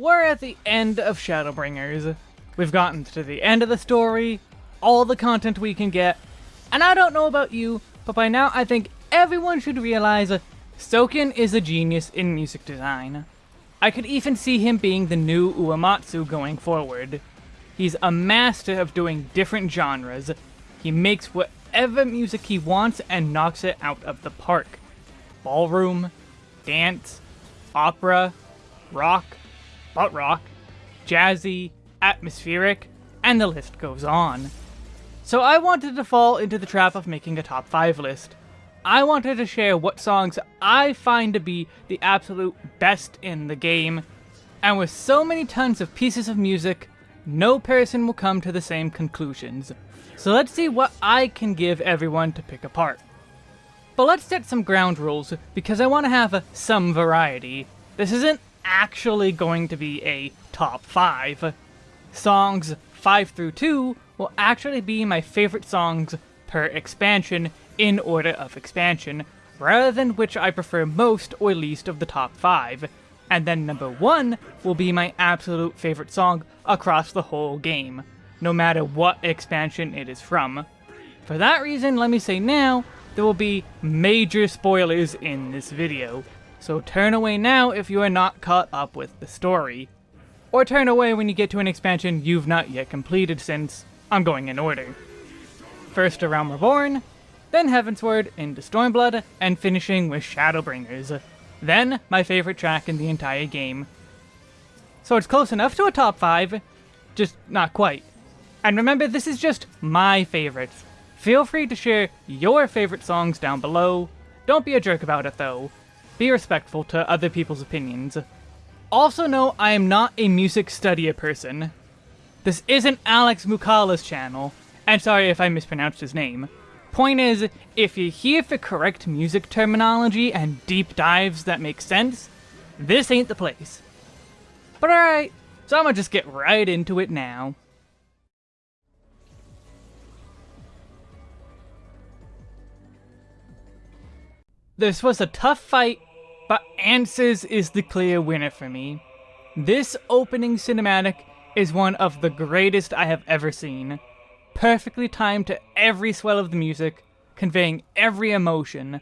we're at the end of Shadowbringers. We've gotten to the end of the story, all the content we can get, and I don't know about you, but by now I think everyone should realize Soken is a genius in music design. I could even see him being the new Uematsu going forward. He's a master of doing different genres. He makes whatever music he wants and knocks it out of the park. Ballroom, dance, opera, rock, butt rock, jazzy, atmospheric, and the list goes on. So I wanted to fall into the trap of making a top 5 list. I wanted to share what songs I find to be the absolute best in the game, and with so many tons of pieces of music, no person will come to the same conclusions. So let's see what I can give everyone to pick apart. But let's set some ground rules, because I want to have some variety. This isn't actually going to be a top 5. Songs 5 through 2 will actually be my favorite songs per expansion in order of expansion, rather than which I prefer most or least of the top 5. And then number 1 will be my absolute favorite song across the whole game, no matter what expansion it is from. For that reason, let me say now, there will be major spoilers in this video, so turn away now if you are not caught up with the story. Or turn away when you get to an expansion you've not yet completed since I'm going in order. First A Realm Reborn, then Heavensward into Stormblood, and finishing with Shadowbringers. Then, my favorite track in the entire game. So it's close enough to a top 5, just not quite. And remember, this is just my favorites. Feel free to share your favorite songs down below. Don't be a jerk about it though. Be respectful to other people's opinions. Also know I am not a music studier person. This isn't Alex Moukala's channel, and sorry if I mispronounced his name. Point is, if you're here for correct music terminology and deep dives that make sense, this ain't the place. But alright, so I'm gonna just get right into it now. This was a tough fight, but Answers is the clear winner for me. This opening cinematic is one of the greatest I have ever seen. Perfectly timed to every swell of the music, conveying every emotion.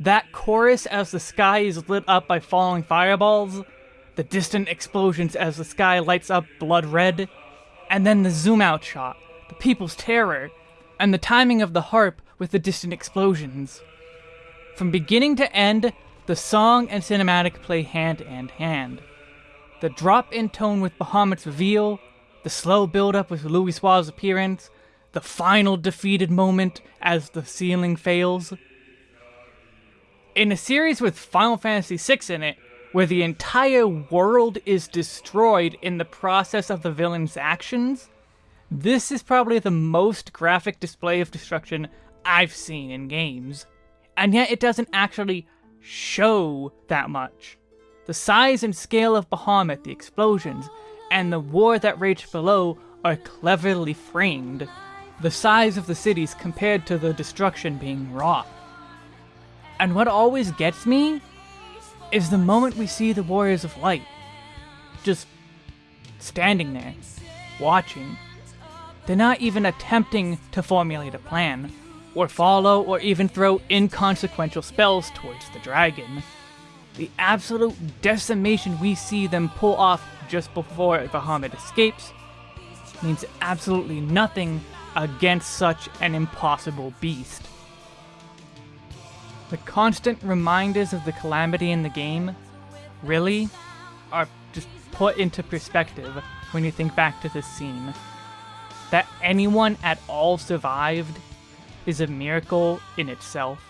That chorus as the sky is lit up by falling fireballs, the distant explosions as the sky lights up blood red, and then the zoom out shot, the people's terror, and the timing of the harp with the distant explosions. From beginning to end, the song and cinematic play hand in hand. The drop in tone with Bahamut's reveal, the slow build up with Louisoix's appearance, the final defeated moment as the ceiling fails. In a series with Final Fantasy VI in it, where the entire world is destroyed in the process of the villain's actions, this is probably the most graphic display of destruction I've seen in games. And yet it doesn't actually show that much. The size and scale of Bahamut, the explosions, and the war that raged below are cleverly framed. The size of the cities compared to the destruction being wrought. And what always gets me is the moment we see the Warriors of Light. Just standing there, watching. They're not even attempting to formulate a plan or follow, or even throw inconsequential spells towards the dragon. The absolute decimation we see them pull off just before Bahamut escapes means absolutely nothing against such an impossible beast. The constant reminders of the calamity in the game, really, are just put into perspective when you think back to this scene. That anyone at all survived is a miracle in itself.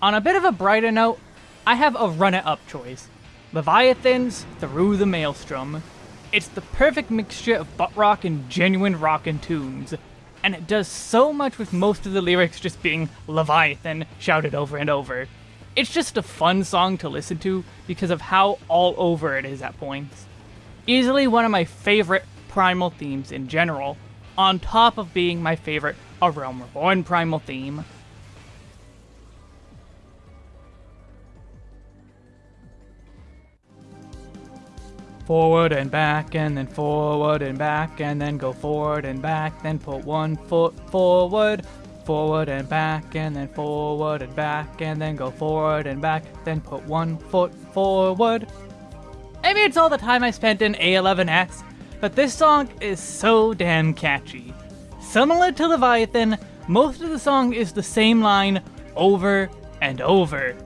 On a bit of a brighter note, I have a run-it-up choice. Leviathans Through the Maelstrom. It's the perfect mixture of butt rock and genuine rockin' tunes, and it does so much with most of the lyrics just being Leviathan shouted over and over. It's just a fun song to listen to because of how all over it is at points. Easily one of my favorite primal themes in general, on top of being my favorite A Realm Reborn primal theme. forward and back, and then forward and back, and then go forward and back, then put one foot forward, forward and back, and then forward and back, and then go forward and back, then put one foot forward. Maybe it's all the time I spent in A11X, but this song is so damn catchy. Similar to Leviathan, most of the song is the same line over and over.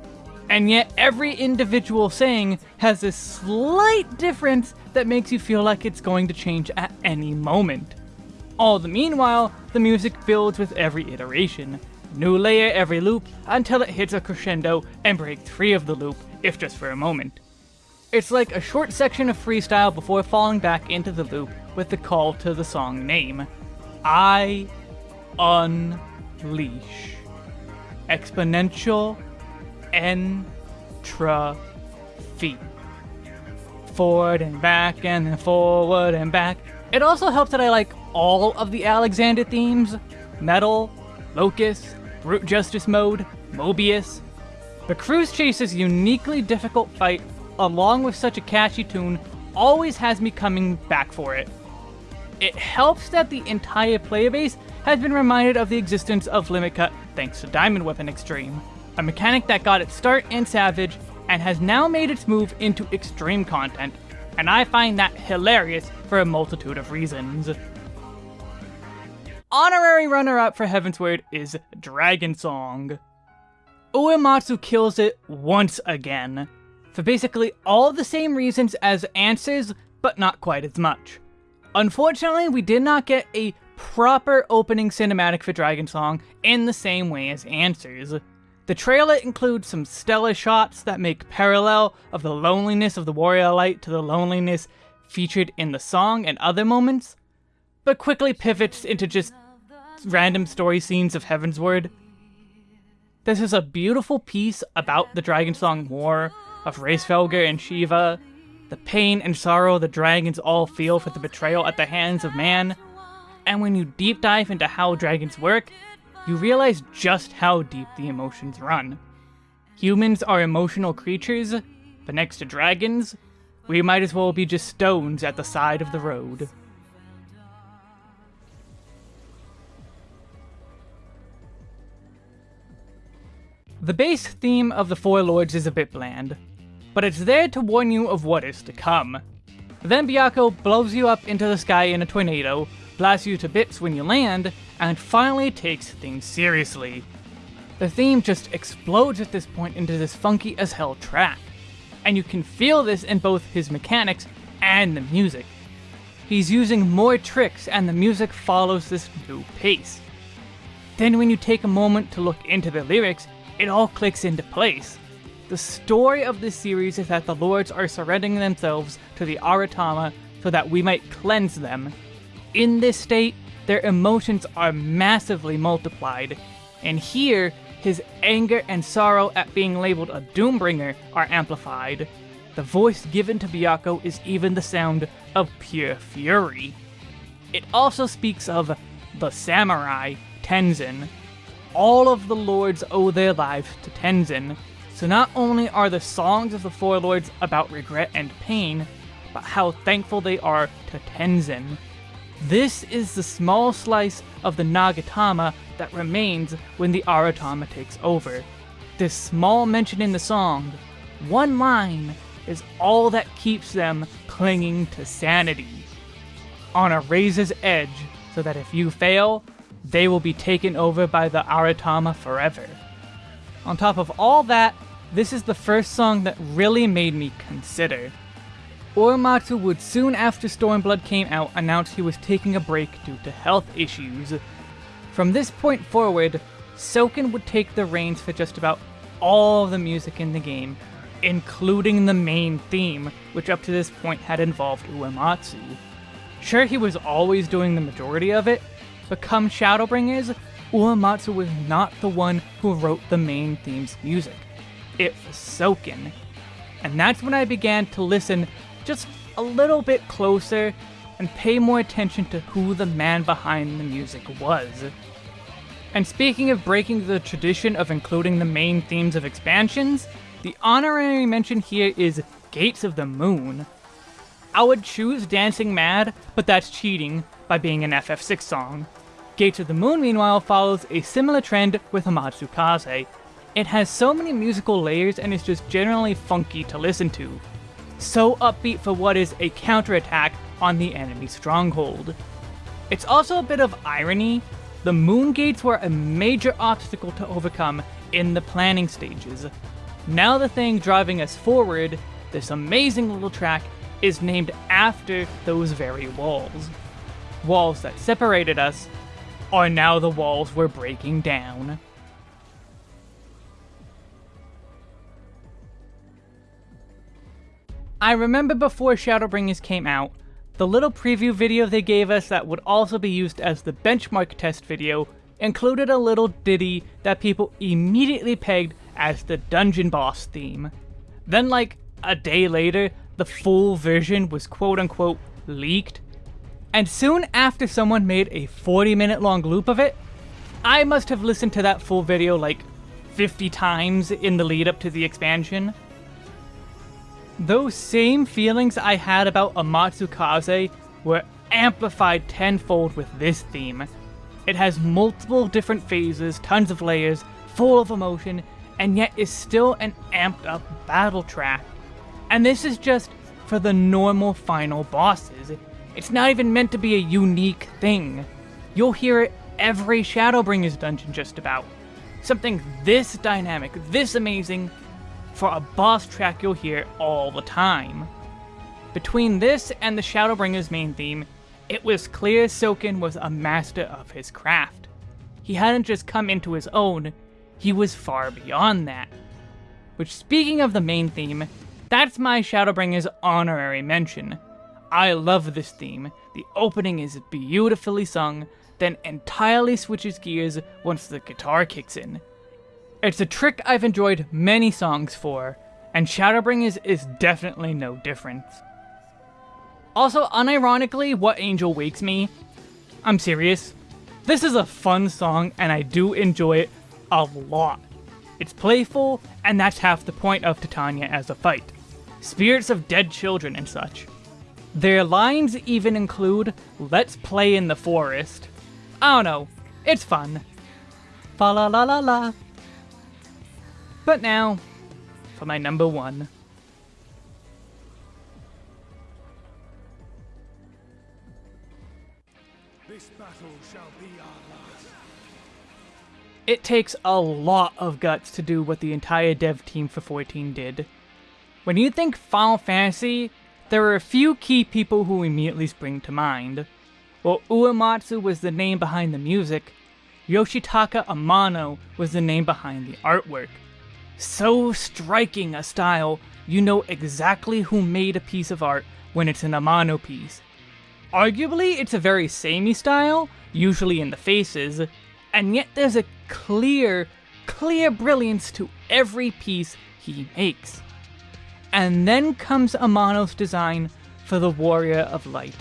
And yet every individual saying has a slight difference that makes you feel like it's going to change at any moment. All the meanwhile, the music builds with every iteration. New layer every loop until it hits a crescendo and breaks free of the loop, if just for a moment. It's like a short section of freestyle before falling back into the loop with the call to the song name. I unleash. Exponential entropy. Forward and back and then forward and back. It also helps that I like all of the Alexander themes. Metal, Locus, Brute Justice Mode, Mobius. The Cruise Chaser's uniquely difficult fight, along with such a catchy tune, always has me coming back for it. It helps that the entire player base has been reminded of the existence of Limit Cut thanks to Diamond Weapon Extreme a mechanic that got its start in Savage and has now made its move into extreme content, and I find that hilarious for a multitude of reasons. Honorary runner-up for Heavensward is Dragon Song. Uematsu kills it once again, for basically all the same reasons as Answers, but not quite as much. Unfortunately, we did not get a proper opening cinematic for Dragon Song in the same way as Answers. The trailer includes some stellar shots that make parallel of the loneliness of the warrior light to the loneliness featured in the song and other moments, but quickly pivots into just random story scenes of Heavensward. This is a beautiful piece about the Dragon Song War of Hraesvelgr and Shiva, the pain and sorrow the dragons all feel for the betrayal at the hands of man, and when you deep dive into how dragons work, you realize just how deep the emotions run. Humans are emotional creatures, but next to dragons, we might as well be just stones at the side of the road. The base theme of the Four Lords is a bit bland, but it's there to warn you of what is to come. Then Byakko blows you up into the sky in a tornado, blasts you to bits when you land, and finally takes things seriously. The theme just explodes at this point into this funky as hell track, and you can feel this in both his mechanics and the music. He's using more tricks and the music follows this new pace. Then when you take a moment to look into the lyrics, it all clicks into place. The story of this series is that the lords are surrendering themselves to the Aratama so that we might cleanse them. In this state, their emotions are massively multiplied, and here, his anger and sorrow at being labeled a Doombringer are amplified. The voice given to Byakko is even the sound of pure fury. It also speaks of the samurai, Tenzen. All of the lords owe their lives to Tenzen, so not only are the songs of the Four Lords about regret and pain, but how thankful they are to Tenzen. This is the small slice of the Nigitama that remains when the Aratama takes over. This small mention in the song, one line, is all that keeps them clinging to sanity. On a razor's edge, so that if you fail, they will be taken over by the Aratama forever. On top of all that, this is the first song that really made me consider. Uematsu would soon after Stormblood came out announce he was taking a break due to health issues. From this point forward, Soken would take the reins for just about all the music in the game, including the main theme, which up to this point had involved Uematsu. Sure, he was always doing the majority of it, but come Shadowbringers, Uematsu was not the one who wrote the main theme's music. It was Soken. And that's when I began to listen just a little bit closer and pay more attention to who the man behind the music was. And speaking of breaking the tradition of including the main themes of expansions, the honorary mention here is Gates of the Moon. I would choose Dancing Mad, but that's cheating by being an FF6 song. Gates of the Moon, meanwhile, follows a similar trend with Amatsu Kaze. It has so many musical layers and is just generally funky to listen to. So upbeat for what is a counterattack on the enemy stronghold. It's also a bit of irony. The moon gates were a major obstacle to overcome in the planning stages. Now the thing driving us forward, this amazing little track, is named after those very walls. Walls that separated us are now the walls we're breaking down. I remember before Shadowbringers came out, the little preview video they gave us that would also be used as the benchmark test video included a little ditty that people immediately pegged as the dungeon boss theme. Then like a day later, the full version was quote unquote leaked, and soon after someone made a 40 minute long loop of it, I must have listened to that full video like 50 times in the lead up to the expansion. Those same feelings I had about Amatsu Kaze were amplified tenfold with this theme. It has multiple different phases, tons of layers, full of emotion, and yet is still an amped up battle track. And this is just for the normal final bosses. It's not even meant to be a unique thing. You'll hear it every Shadowbringers dungeon just about. Something this dynamic, this amazing, for a boss track you'll hear all the time. Between this and the Shadowbringers main theme, it was clear Soken was a master of his craft. He hadn't just come into his own, he was far beyond that. Which, speaking of the main theme, that's my Shadowbringers honorary mention. I love this theme, the opening is beautifully sung, then entirely switches gears once the guitar kicks in. It's a trick I've enjoyed many songs for, and Shadowbringers is definitely no different. Also, unironically, What Angel Wakes Me, I'm serious, this is a fun song and I do enjoy it a lot. It's playful, and that's half the point of Titania as a fight. Spirits of dead children and such. Their lines even include, let's play in the forest. I don't know, it's fun. Fa la la la la. But now, for my number one. It takes a lot of guts to do what the entire dev team for 14 did. When you think Final Fantasy, there are a few key people who immediately spring to mind. While Uematsu was the name behind the music, Yoshitaka Amano was the name behind the artwork. So striking a style, you know exactly who made a piece of art when it's an Amano piece. Arguably, it's a very samey style, usually in the faces, and yet there's a clear, clear brilliance to every piece he makes. And then comes Amano's design for the Warrior of Light.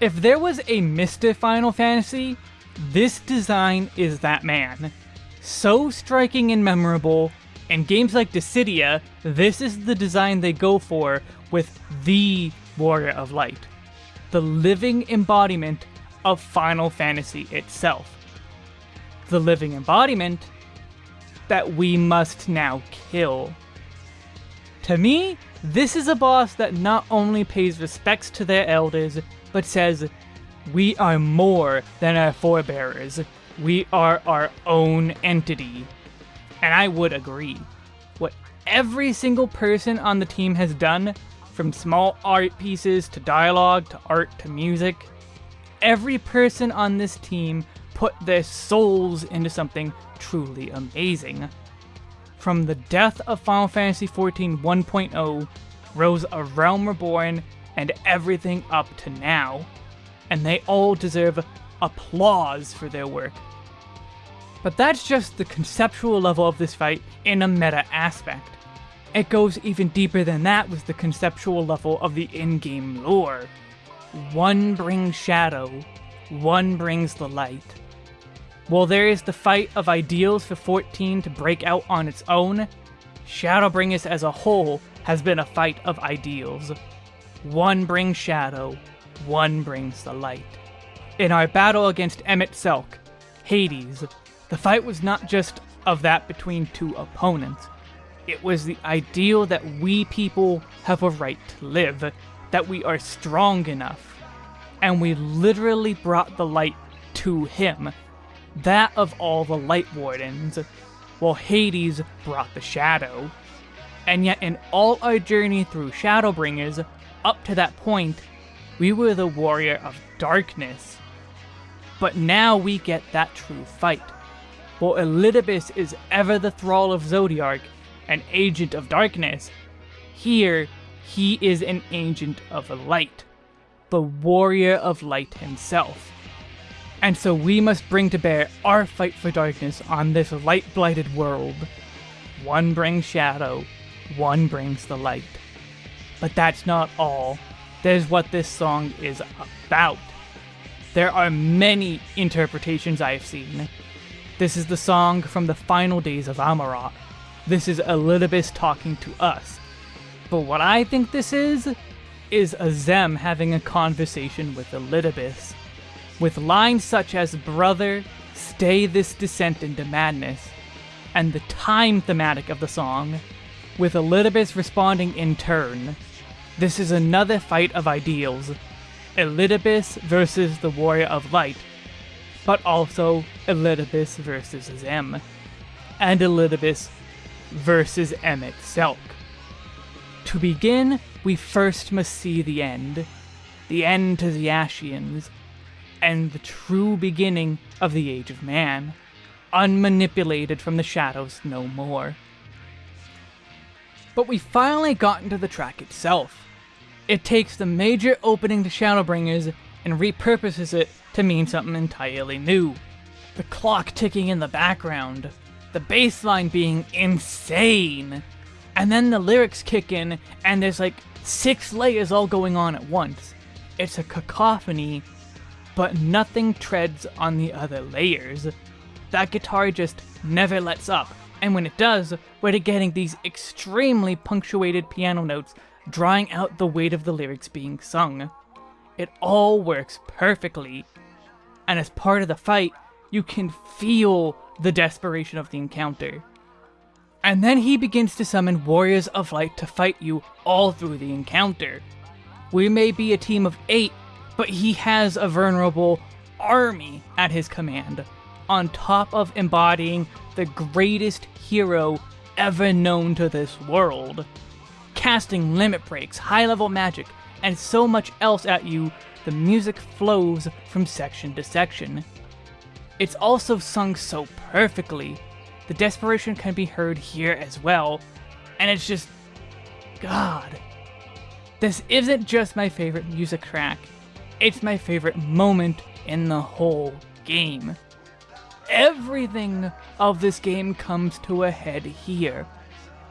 If there was a Mr. Final Fantasy, this design is that man so striking and memorable. In games like Dissidia, this is the design they go for with the Warrior of Light. The living embodiment of Final Fantasy itself. The living embodiment that we must now kill. To me, this is a boss that not only pays respects to their elders, but says, we are more than our forebearers. We are our own entity. And I would agree. What every single person on the team has done, from small art pieces to dialogue to art to music, every person on this team put their souls into something truly amazing. From the death of Final Fantasy XIV 1.0 rose A Realm Reborn and everything up to now, and they all deserve applause for their work. But that's just the conceptual level of this fight in a meta aspect. It goes even deeper than that with the conceptual level of the in-game lore. One brings shadow, one brings the light. While there is the fight of ideals for 14 to break out on its own, Shadowbringers as a whole has been a fight of ideals. one brings shadow, one brings the light. In our battle against Emet-Selch, Hades, the fight was not just of that between two opponents. It was the ideal that we people have a right to live, that we are strong enough. And we literally brought the light to him, that of all the Light Wardens, while Hades brought the shadow. And yet, in all our journey through Shadowbringers, up to that point, we were the warrior of darkness. But now we get that true fight. While Elidibus is ever the thrall of Zodiark, an agent of darkness, here he is an agent of light, the warrior of light himself. And so we must bring to bear our fight for darkness on this light-blighted world. One brings shadow, one brings the light. But that's not all. There's what this song is about. There are many interpretations I have seen. This is the song from the final days of Amaurot. This is Elidibus talking to us. But what I think this is, is Azem having a conversation with Elidibus. With lines such as Brother, stay this descent into madness, and the time thematic of the song, with Elidibus responding in turn, this is another fight of ideals. Elidibus versus the Warrior of Light, but also Elidibus versus Zem, and Elidibus versus Emet Selk. To begin, we first must see the end. The end to the Ascians, and the true beginning of the Age of Man, unmanipulated from the shadows no more. But we finally got into the track itself. It takes the major opening to Shadowbringers and repurposes it to mean something entirely new. The clock ticking in the background, the bass line being insane, and then the lyrics kick in and there's like six layers all going on at once. It's a cacophony, but nothing treads on the other layers. That guitar just never lets up, and when it does, we're getting these extremely punctuated piano notes drawing out the weight of the lyrics being sung. It all works perfectly. And as part of the fight, you can feel the desperation of the encounter. And then he begins to summon warriors of light to fight you all through the encounter. We may be a team of eight, but he has a vulnerable army at his command, on top of embodying the greatest hero ever known to this world casting limit breaks, high level magic, and so much else at you, the music flows from section to section. It's also sung so perfectly. The desperation can be heard here as well, and it's just. God. This isn't just my favorite music track, it's my favorite moment in the whole game. Everything of this game comes to a head here,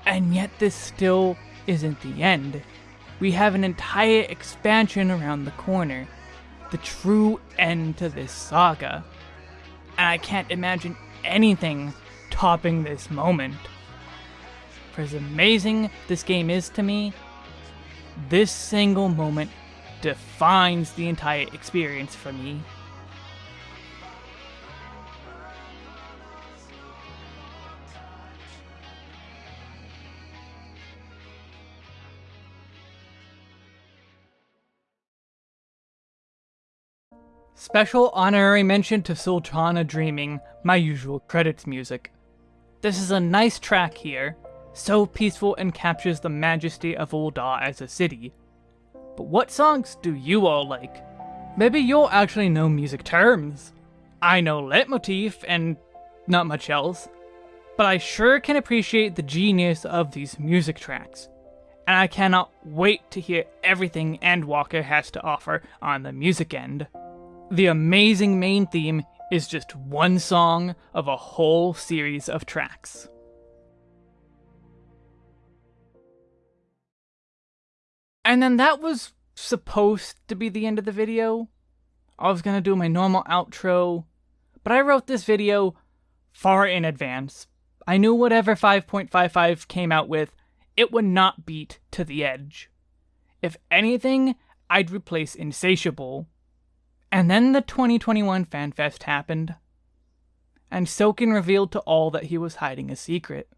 and yet this still isn't the end. We have an entire expansion around the corner, the true end to this saga. And I can't imagine anything topping this moment. For as amazing this game is to me, this single moment defines the entire experience for me. Special honorary mention to Sultana Dreaming, my usual credits music. This is a nice track here, so peaceful and captures the majesty of Ul'dah as a city. But what songs do you all like? Maybe you'll actually know music terms. I know leitmotif and not much else, but I sure can appreciate the genius of these music tracks. And I cannot wait to hear everything Endwalker has to offer on the music end. The amazing main theme is just one song of a whole series of tracks. And then that was supposed to be the end of the video. I was gonna do my normal outro, but I wrote this video far in advance. I knew whatever 5.55 came out with, it would not beat To the Edge. If anything, I'd replace Insatiable. And then the 2021 FanFest happened. And Soken revealed to all that he was hiding a secret.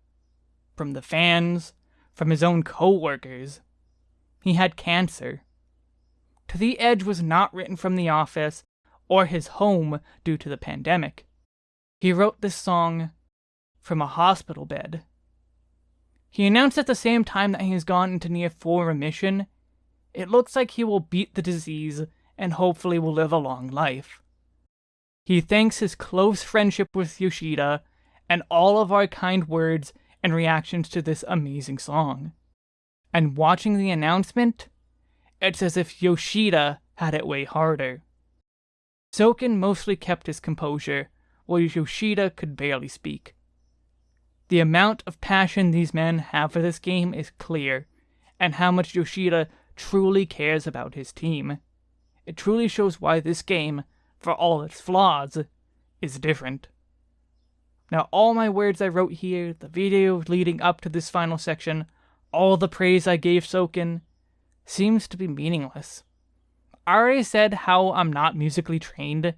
From the fans, from his own co-workers. He had cancer. To the Edge was not written from the office or his home due to the pandemic. He wrote this song from a hospital bed. He announced at the same time that he has gone into near full remission. It looks like he will beat the disease and hopefully will live a long life. He thanks his close friendship with Yoshida and all of our kind words and reactions to this amazing song. And watching the announcement, it's as if Yoshida had it way harder. Soken mostly kept his composure, while Yoshida could barely speak. The amount of passion these men have for this game is clear, and how much Yoshida truly cares about his team. It truly shows why this game, for all its flaws, is different. Now all my words I wrote here, the video leading up to this final section, all the praise I gave Soken, seems to be meaningless. I already said how I'm not musically trained.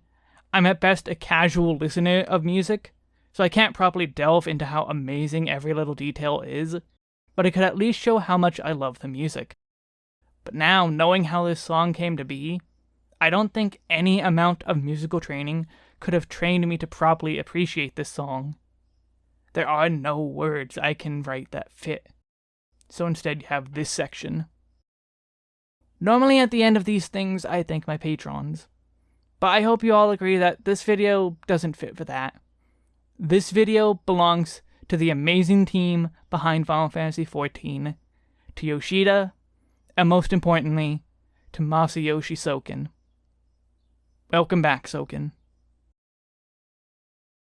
I'm at best a casual listener of music, so I can't properly delve into how amazing every little detail is, but it could at least show how much I love the music. But now, knowing how this song came to be, I don't think any amount of musical training could have trained me to properly appreciate this song. There are no words I can write that fit. So instead you have this section. Normally at the end of these things I thank my patrons. But I hope you all agree that this video doesn't fit for that. This video belongs to the amazing team behind Final Fantasy XIV, to Yoshida, and most importantly, to Masayoshi Soken. Welcome back, Soken.